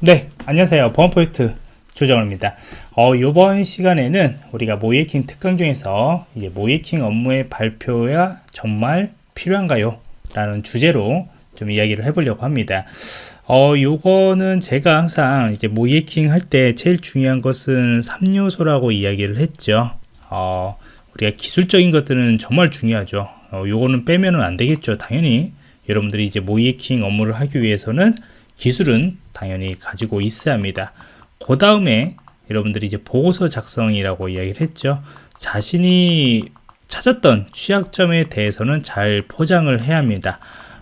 네, 안녕하세요. 보안포인트 조정호입니다. 어, 이번 시간에는 우리가 모이킹 특강 중에서 이제 모이킹 업무의 발표야 정말 필요한가요? 라는 주제로 좀 이야기를 해보려고 합니다. 어, 요거는 제가 항상 이제 모이킹 할 때 제일 중요한 것은 3요소라고 이야기를 했죠. 어, 우리가 기술적인 것들은 정말 중요하죠. 어, 요거는 빼면은 안 되겠죠. 당연히 여러분들이 이제 모이킹 업무를 하기 위해서는 기술은 당연히 가지고 있어야 합니다. 그 다음에 여러분들이 이제 보고서 작성이라고 이야기를 했죠. 자신이 찾았던 취약점에 대해서는 잘 포장을 해야 합니다.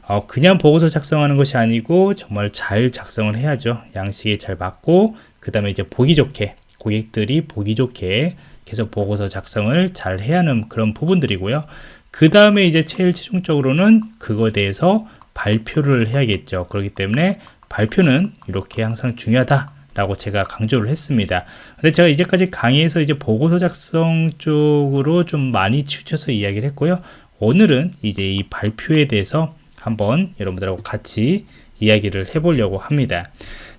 어, 그냥 보고서 작성하는 것이 아니고 정말 잘 작성을 해야죠. 양식에 잘 맞고 그 다음에 이제 보기 좋게 고객들이 보기 좋게 계속 보고서 작성을 잘 해야 하는 그런 부분들이고요. 그 다음에 이제 제일 최종적으로는 그거에 대해서 발표를 해야겠죠. 그렇기 때문에 발표는 이렇게 항상 중요하다 라고 제가 강조를 했습니다. 근데 제가 이제까지 강의에서 이제 보고서 작성 쪽으로 좀 많이 치우쳐서 이야기를 했고요. 오늘은 이제 이 발표에 대해서 한번 여러분들하고 같이 이야기를 해보려고 합니다.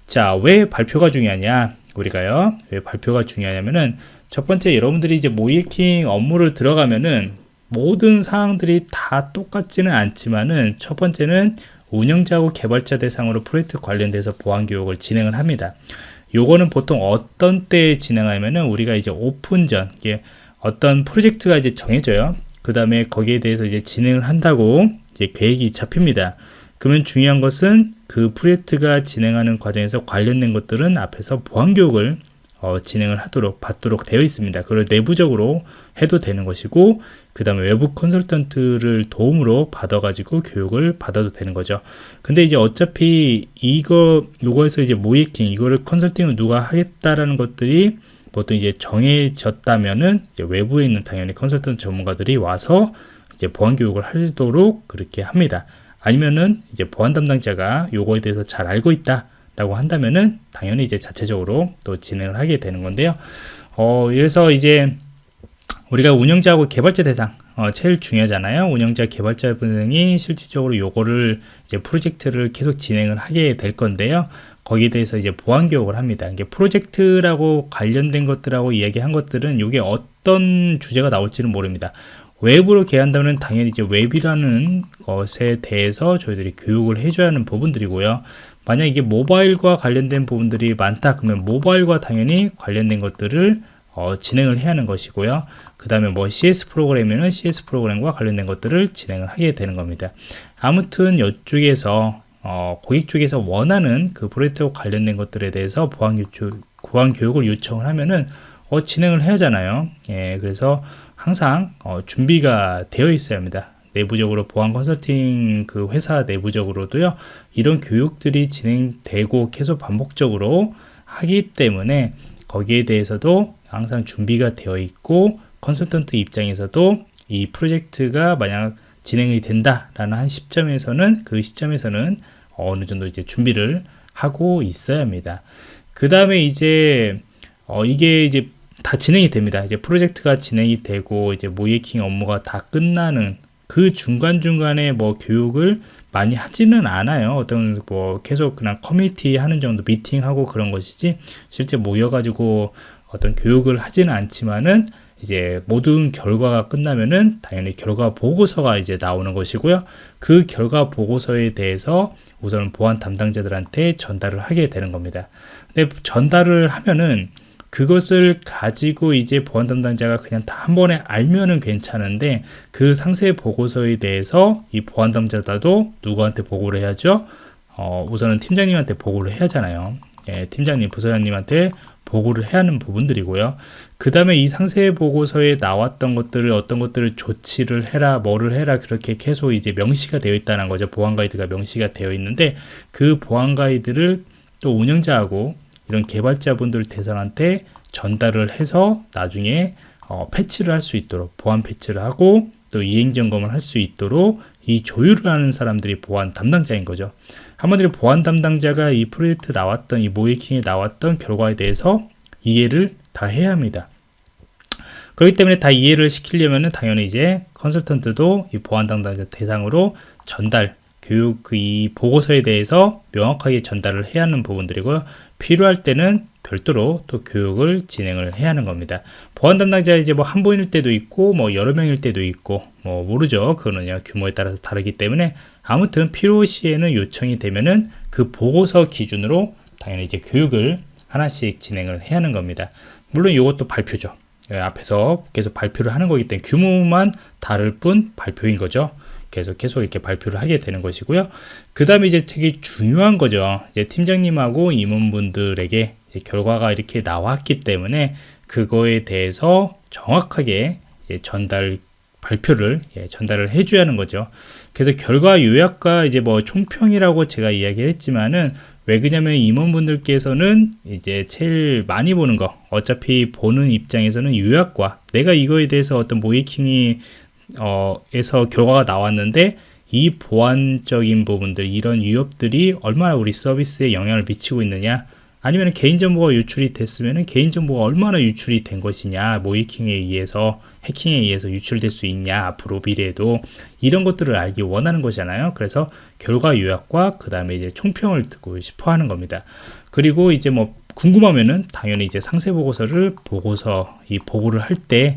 자, 왜 발표가 중요하냐? 우리가요, 왜 발표가 중요하냐면은 첫 번째 여러분들이 이제 모이킹 업무를 들어가면은 모든 사항들이 다 똑같지는 않지만은 첫 번째는 운영자하고 개발자 대상으로 프로젝트 관련돼서 보안 교육을 진행을 합니다. 요거는 보통 어떤 때 진행하면은 우리가 이제 오픈 전 이게 어떤 프로젝트가 이제 정해져요. 그 다음에 거기에 대해서 이제 진행을 한다고 이제 계획이 잡힙니다. 그러면 중요한 것은 그 프로젝트가 진행하는 과정에서 관련된 것들은 앞에서 보안 교육을 어, 진행을 하도록 받도록 되어 있습니다. 그걸 내부적으로 해도 되는 것이고 그 다음에 외부 컨설턴트를 도움으로 받아 가지고 교육을 받아도 되는 거죠. 근데 이제 어차피 이거 요거에서 이제 모이킹 이거를 컨설팅을 누가 하겠다라는 것들이 보통 이제 정해졌다면은 이제 외부에 있는 당연히 컨설턴트 전문가들이 와서 이제 보안 교육을 하도록 그렇게 합니다. 아니면은 이제 보안 담당자가 요거에 대해서 잘 알고 있다 라고 한다면은 당연히 이제 자체적으로 또 진행을 하게 되는 건데요. 어 그래서 이제 우리가 운영자하고 개발자 대상 어, 제일 중요하잖아요. 운영자 개발자 분이 실질적으로 요거를 이제 프로젝트를 계속 진행을 하게 될 건데요. 거기에 대해서 이제 보안 교육을 합니다. 이게 프로젝트라고 관련된 것들하고 이야기한 것들은 이게 어떤 주제가 나올지는 모릅니다. 외부로 개한다면 당연히 이제 웹이라는 것에 대해서 저희들이 교육을 해줘야 하는 부분들이고요 만약 이게 모바일과 관련된 부분들이 많다 그러면 모바일과 당연히 관련된 것들을 어, 진행을 해야 하는 것이고요. 그 다음에 뭐 CS 프로그램에는 CS 프로그램과 관련된 것들을 진행을 하게 되는 겁니다. 아무튼 이쪽에서 어, 고객 쪽에서 원하는 그 프로젝트와 관련된 것들에 대해서 보안, 교육, 보안 교육을 요청을 하면은 어, 진행을 해야 하잖아요. 예, 그래서 항상 어, 준비가 되어 있어야 합니다 내부적으로 보안 컨설팅 그 회사 내부적으로도요 이런 교육들이 진행되고 계속 반복적으로 하기 때문에 거기에 대해서도 항상 준비가 되어 있고 컨설턴트 입장에서도 이 프로젝트가 만약 진행이 된다라는 한 시점에서는 그 시점에서는 어느 정도 이제 준비를 하고 있어야 합니다. 그 다음에 이제 어 이게 이제 다 진행이 됩니다. 이제 프로젝트가 진행이 되고 이제 모이킹 업무가 다 끝나는 그 중간중간에 뭐 교육을 많이 하지는 않아요. 어떤 뭐 계속 그냥 커뮤니티 하는 정도 미팅하고 그런 것이지 실제 모여 가지고 어떤 교육을 하지는 않지만은 이제 모든 결과가 끝나면은 당연히 결과 보고서가 이제 나오는 것이고요. 그 결과 보고서에 대해서 우선 보안 담당자들한테 전달을 하게 되는 겁니다. 근데 전달을 하면은 그것을 가지고 이제 보안 담당자가 그냥 다 한 번에 알면은 괜찮은데 그 상세 보고서에 대해서 이 보안 담당자도 누구한테 보고를 해야죠? 어, 우선은 팀장님한테 보고를 해야 하잖아요. 예, 팀장님, 부서장님한테 보고를 해야 하는 부분들이고요. 그 다음에 이 상세 보고서에 나왔던 것들을 어떤 것들을 조치를 해라, 뭐를 해라 그렇게 계속 이제 명시가 되어 있다는 거죠. 보안 가이드가 명시가 되어 있는데 그 보안 가이드를 또 운영자하고 이런 개발자분들 대상한테 전달을 해서 나중에 어, 패치를 할 수 있도록 보안 패치를 하고 또 이행 점검을 할 수 있도록 이 조율을 하는 사람들이 보안 담당자인 거죠. 한마디로 보안 담당자가 이 프로젝트 나왔던 이 모이킹에 나왔던 결과에 대해서 이해를 다 해야 합니다. 그렇기 때문에 다 이해를 시키려면 당연히 이제 컨설턴트도 이 보안 담당자 대상으로 전달 교육 그이 보고서에 대해서 명확하게 전달을 해야 하는 부분들이고요. 필요할 때는 별도로 또 교육을 진행을 해야 하는 겁니다. 보안 담당자 이제 뭐 한 분일 때도 있고 뭐 여러 명일 때도 있고 뭐 모르죠. 그거는요 규모에 따라서 다르기 때문에 아무튼 필요시에는 요청이 되면은 그 보고서 기준으로 당연히 이제 교육을 하나씩 진행을 해야 하는 겁니다. 물론 이것도 발표죠. 예, 앞에서 계속 발표를 하는 거기 때문에 규모만 다를 뿐 발표인 거죠. 계속 계속 이렇게 발표를 하게 되는 것이고요. 그 다음에 이제 되게 중요한 거죠. 이제 팀장님하고 임원분들에게 결과가 이렇게 나왔기 때문에 그거에 대해서 정확하게 전달 발표를 예, 전달을 해줘야 하는 거죠. 그래서 결과 요약과 이제 뭐 총평이라고 제가 이야기를 했지만은 왜 그러냐면 임원분들께서는 이제 제일 많이 보는 거 어차피 보는 입장에서는 요약과 내가 이거에 대해서 어떤 모이킹이 어, 에서 결과가 나왔는데 이 보안적인 부분들 이런 위협들이 얼마나 우리 서비스에 영향을 미치고 있느냐 아니면 개인정보가 유출이 됐으면 개인정보가 얼마나 유출이 된 것이냐 모이킹에 의해서 해킹에 의해서 유출될 수 있냐 앞으로 미래에도 이런 것들을 알기 원하는 거잖아요. 그래서 결과 요약과 그 다음에 이제 총평을 듣고 싶어 하는 겁니다. 그리고 이제 뭐 궁금하면은 당연히 이제 상세 보고서를 보고서 이 보고를 할 때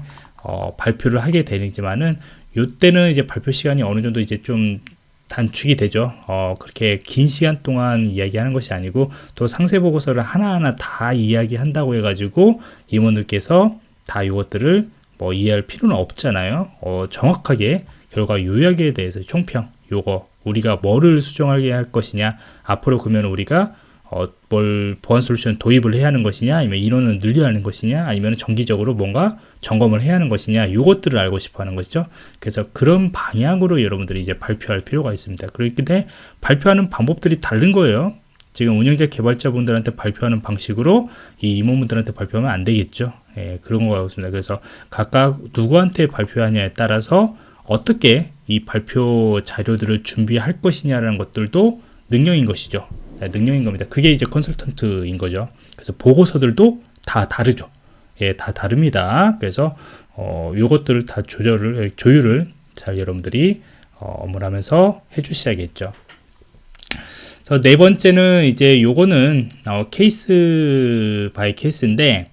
어, 발표를 하게 되지만은 요때는 이제 발표 시간이 어느 정도 이제 좀 단축이 되죠. 어, 그렇게 긴 시간 동안 이야기하는 것이 아니고 또 상세 보고서를 하나하나 다 이야기한다고 해가지고 임원들께서 다 이것들을 뭐 이해할 필요는 없잖아요. 어, 정확하게 결과 요약에 대해서 총평 요거 우리가 뭐를 수정하게 할 것이냐 앞으로 그러면 우리가 어, 뭘 보안 솔루션 도입을 해야 하는 것이냐 아니면 인원을 늘려야 하는 것이냐 아니면 정기적으로 뭔가 점검을 해야 하는 것이냐 이것들을 알고 싶어 하는 것이죠. 그래서 그런 방향으로 여러분들이 이제 발표할 필요가 있습니다. 그렇기 때문에 발표하는 방법들이 다른 거예요. 지금 운영자 개발자분들한테 발표하는 방식으로 이 임원분들한테 발표하면 안 되겠죠. 예, 그런 거 같습니다. 그래서 각각 누구한테 발표하냐에 따라서 어떻게 이 발표 자료들을 준비할 것이냐라는 것들도 능력인 것이죠. 네, 능력인 겁니다. 그게 이제 컨설턴트인 거죠. 그래서 보고서들도 다 다르죠. 예, 다 다릅니다. 그래서 어, 요것들을 다 조절을 조율을 잘 여러분들이 어, 업무를 하면서 해주셔야겠죠. 그래서 네 번째는 이제 요거는 어, case by case인데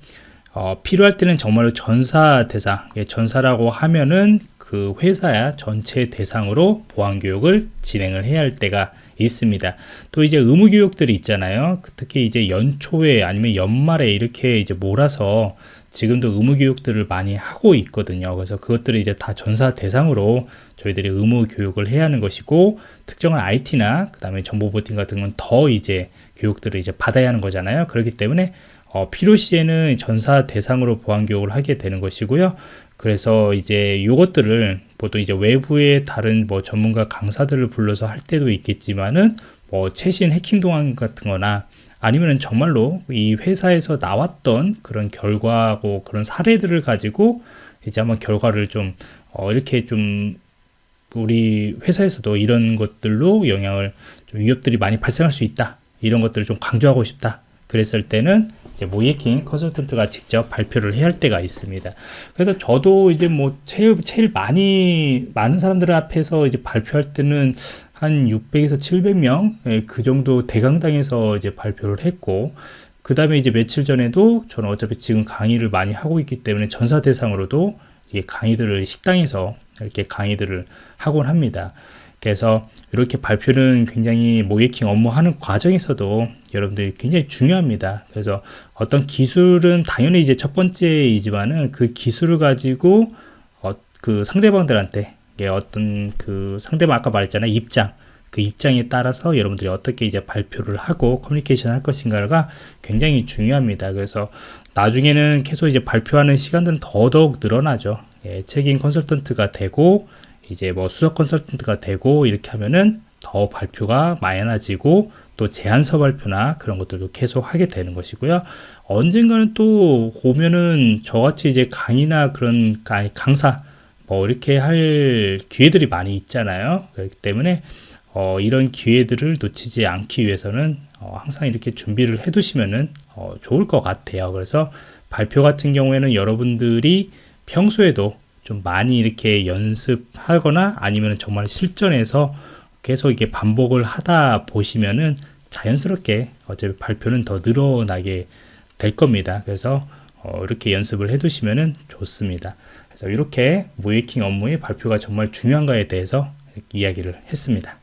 어, 필요할 때는 정말로 전사 대상, 예, 전사라고 하면은 그 회사의 전체 대상으로 보안 교육을 진행을 해야 할 때가 있습니다. 또 이제 의무 교육들이 있잖아요. 특히 이제 연초에 아니면 연말에 이렇게 이제 몰아서 지금도 의무 교육들을 많이 하고 있거든요. 그래서 그것들을 이제 다 전사 대상으로 저희들이 의무 교육을 해야 하는 것이고 특정한 IT나 그 다음에 정보 보팅 같은 건 더 이제 교육들을 이제 받아야 하는 거잖아요. 그렇기 때문에 어, 필요시에는 전사 대상으로 보안 교육을 하게 되는 것이고요. 그래서 이제 이것들을 보통 이제 외부의 다른 뭐 전문가 강사들을 불러서 할 때도 있겠지만은 뭐 최신 해킹 동안 같은 거나 아니면은 정말로 이 회사에서 나왔던 그런 결과하고 그런 사례들을 가지고 이제 한번 결과를 좀 어, 이렇게 좀 우리 회사에서도 이런 것들로 영향을 좀 위협들이 많이 발생할 수 있다 이런 것들을 좀 강조하고 싶다 그랬을 때는 이제 모이킹 컨설턴트가 직접 발표를 해야 할 때가 있습니다. 그래서 저도 이제 뭐 제일 제일 많이 많은 사람들 앞에서 이제 발표할 때는 한 600에서 700명 예, 그 정도 대강당에서 이제 발표를 했고 그 다음에 이제 며칠 전에도 저는 어차피 지금 강의를 많이 하고 있기 때문에 전사 대상으로도 강의들을 식당에서 이렇게 강의들을 하곤 합니다. 그래서 이렇게 발표는 굉장히 모이킹 업무하는 과정에서도 여러분들이 굉장히 중요합니다. 그래서 어떤 기술은 당연히 이제 첫 번째이지만은 그 기술을 가지고 어, 그 상대방들한테 어떤 그 상대방 아까 말했잖아요 입장 그 입장에 따라서 여러분들이 어떻게 이제 발표를 하고 커뮤니케이션 할 것인가가 굉장히 중요합니다. 그래서 나중에는 계속 이제 발표하는 시간들은 더더욱 늘어나죠. 예, 책임 컨설턴트가 되고 이제 뭐 수석 컨설턴트가 되고 이렇게 하면은 더 발표가 많아지고 또 제안서 발표나 그런 것들도 계속 하게 되는 것이고요. 언젠가는 또 오면은 저같이 이제 강의나 그런 강사 뭐 이렇게 할 기회들이 많이 있잖아요. 그렇기 때문에 어, 이런 기회들을 놓치지 않기 위해서는 어, 항상 이렇게 준비를 해 두시면은 어, 좋을 것 같아요. 그래서 발표 같은 경우에는 여러분들이 평소에도 좀 많이 이렇게 연습하거나 아니면 정말 실전에서 계속 이게 반복을 하다 보시면은 자연스럽게 어차피 발표는 더 늘어나게 될 겁니다. 그래서 어, 이렇게 연습을 해 두시면 좋습니다. 그래서 이렇게 모이킹 업무의 발표가 정말 중요한가에 대해서 이야기를 했습니다.